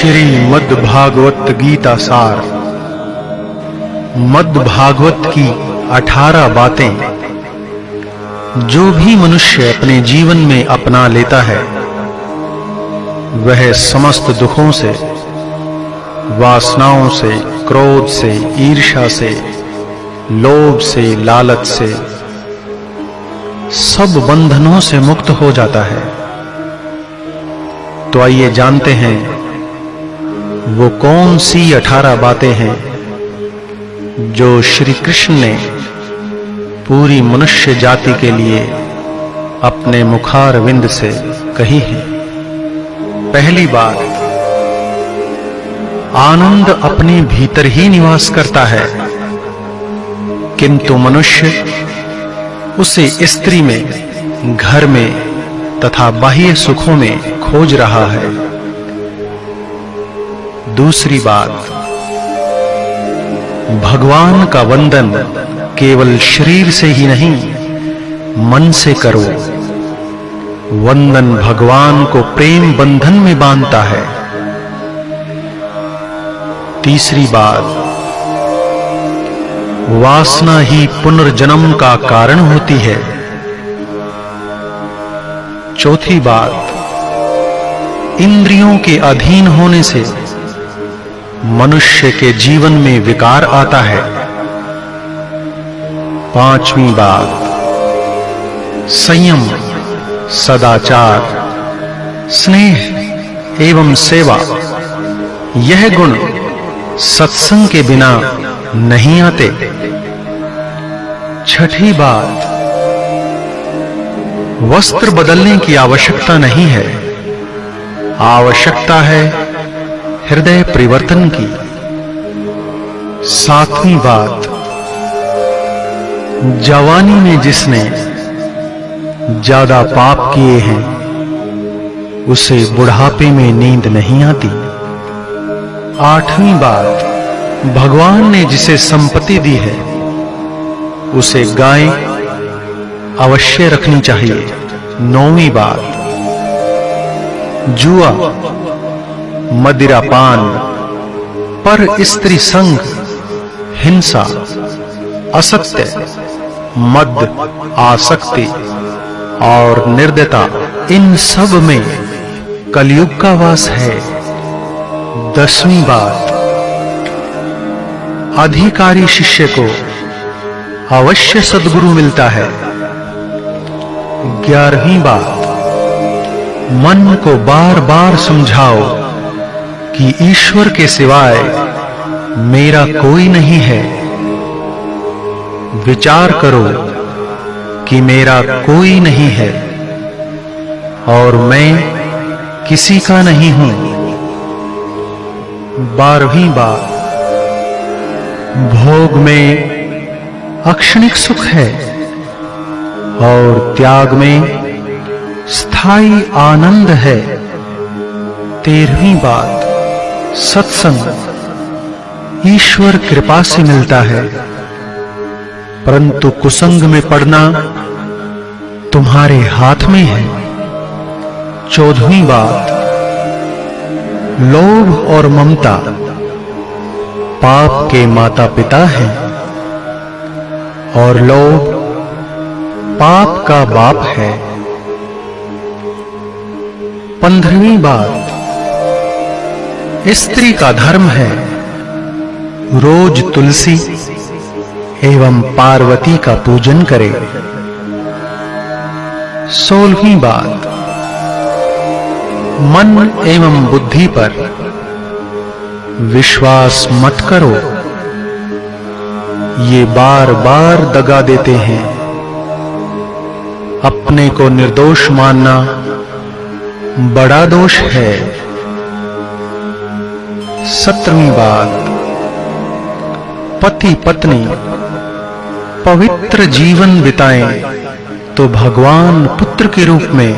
श्री मद् भागवत गीता सार। मद भागवत की अठारह बातें। जो भी मनुष्य अपने जीवन में अपना लेता है, वह समस्त दुखों से, वासनाओं से, क्रोध से, ईर्ष्या से, लोभ से, लालच से, सब बंधनों से मुक्त हो जाता है। तो आइए जानते हैं वो कौन सी अठारह बातें हैं जो श्री कृष्ण ने पूरी मनुष्य जाति के लिए अपने मुखार विंद से कही है? पहली बात, आनंद अपने भीतर ही निवास करता है, किंतु मनुष्य उसे स्त्री में, घर में तथा बाह्य सुखों में खोज रहा है। दूसरी बात, भगवान का वंदन केवल शरीर से ही नहीं, मन से करो। वंदन भगवान को प्रेम बंधन में बांधता है। तीसरी बात, वासना ही पुनर्जन्म का कारण होती है। चौथी बात, इंद्रियों के अधीन होने से मनुष्य के जीवन में विकार आता है। पांचवी बात। संयम, सदाचार, स्नेह एवं सेवा। यह गुण सत्संग के बिना नहीं आते। छठी बात। वस्त्र बदलने की आवश्यकता नहीं है। आवश्यकता है हृदय परिवर्तन की सातवीं बात। जवानी में जिसने ज़्यादा पाप किए हैं, उसे बुढ़ापे में नींद नहीं आती। आठवीं बात, भगवान ने जिसे संपत्ति दी है, उसे गाय अवश्य रखनी चाहिए। नौवीं बात, जुआ मदिरापान, पर स्त्री संग हिंसा, असत्य, मद, आसक्ति और निर्दयता, इन सब में कलयुग का वास है। दसवीं बात अधिकारी शिष्य को अवश्य सदगुरु मिलता है। ग्यारहवीं बात मन को बार-बार समझाओ। कि ईश्वर के सिवाय मेरा कोई नहीं है। विचार करो कि मेरा कोई नहीं है और मैं किसी का नहीं हूँ। बारहवीं बात भोग में अक्षणिक सुख है और त्याग में स्थायी आनंद है। तेरहवीं बात। सत्संग। ईश्वर कृपा से मिलता है। परंतु कुसंग में पड़ना तुम्हारे हाथ में है। चौदहवीं बात। लोभ और ममता पाप के माता पिता हैं। और लोभ पाप का बाप है। पंद्रहवीं बात। स्त्री का धर्म है रोज तुलसी एवं पार्वती का पूजन करे। सोलहवीं बात। मन एवं बुद्धि पर विश्वास मत करो। ये बार-बार दगा देते हैं। अपने को निर्दोष मानना बड़ा दोष है। सत्रहवीं बात पति पत्नी, पवित्र जीवन बिताएँ तो भगवान पुत्र के रूप में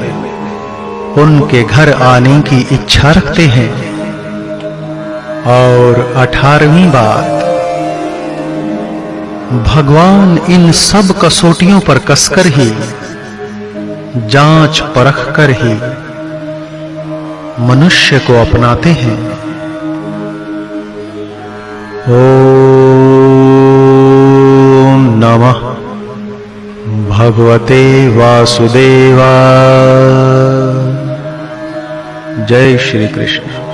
उनके घर आने की इच्छा रखते हैं। और अठारहवीं बात भगवान इन सब कसौटियों पर कसकर ही, जाँच परख कर ही मनुष्य को अपनाते हैं। ॐ नमः। भगवते वासुदेवा जय श्री कृष्ण